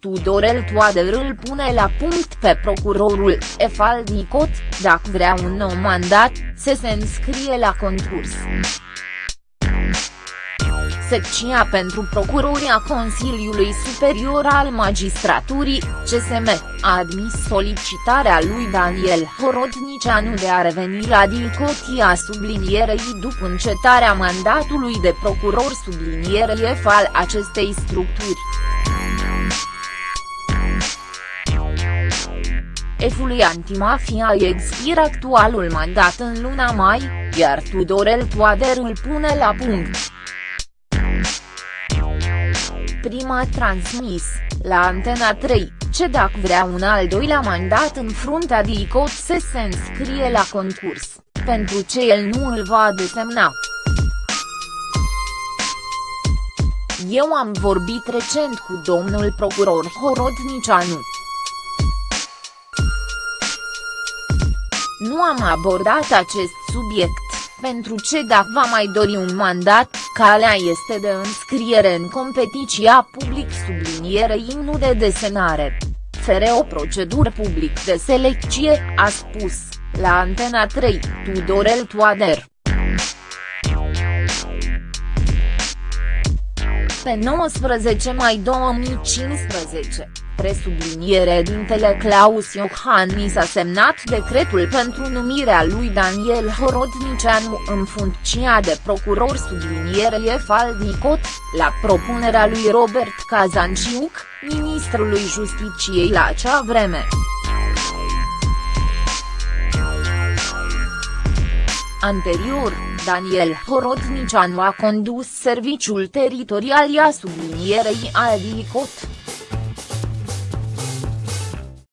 Tudorel Toader îl pune la punct pe procurorul Efal Dicot, dacă vrea un nou mandat, să se înscrie la concurs. Secția pentru procurori a Consiliului Superior al Magistraturii, CSM, a admis solicitarea lui Daniel Horodnicianu de a reveni la Dicotia sublinierei după încetarea mandatului de procuror sublinierei F al acestei structuri. Efului antimafia expiră actualul mandat în luna mai, iar Tudorel Toader îl pune la punct prima transmis, la Antena 3, ce dacă vrea un al doilea mandat în fruntea DICOT să se înscrie la concurs, pentru ce el nu îl va desemna. Eu am vorbit recent cu domnul procuror Horodnicianu. Nu am abordat acest subiect, pentru ce dacă va mai dori un mandat, calea este de înscriere în competiția public sublinierei nu de desenare. Fere o procedură public de selecție, a spus, la Antena 3, Tudorel Toader. Pe 19 mai 2015 presubliniere dintele Claus Iohannis a semnat decretul pentru numirea lui Daniel Horodnicianu în funcția de procuror subliniere Faldicot, la propunerea lui Robert Kazanciuc, ministrului Justiciei la acea vreme. Anterior, Daniel Horodnicianu a condus serviciul teritorial a sublinierei al DICOT.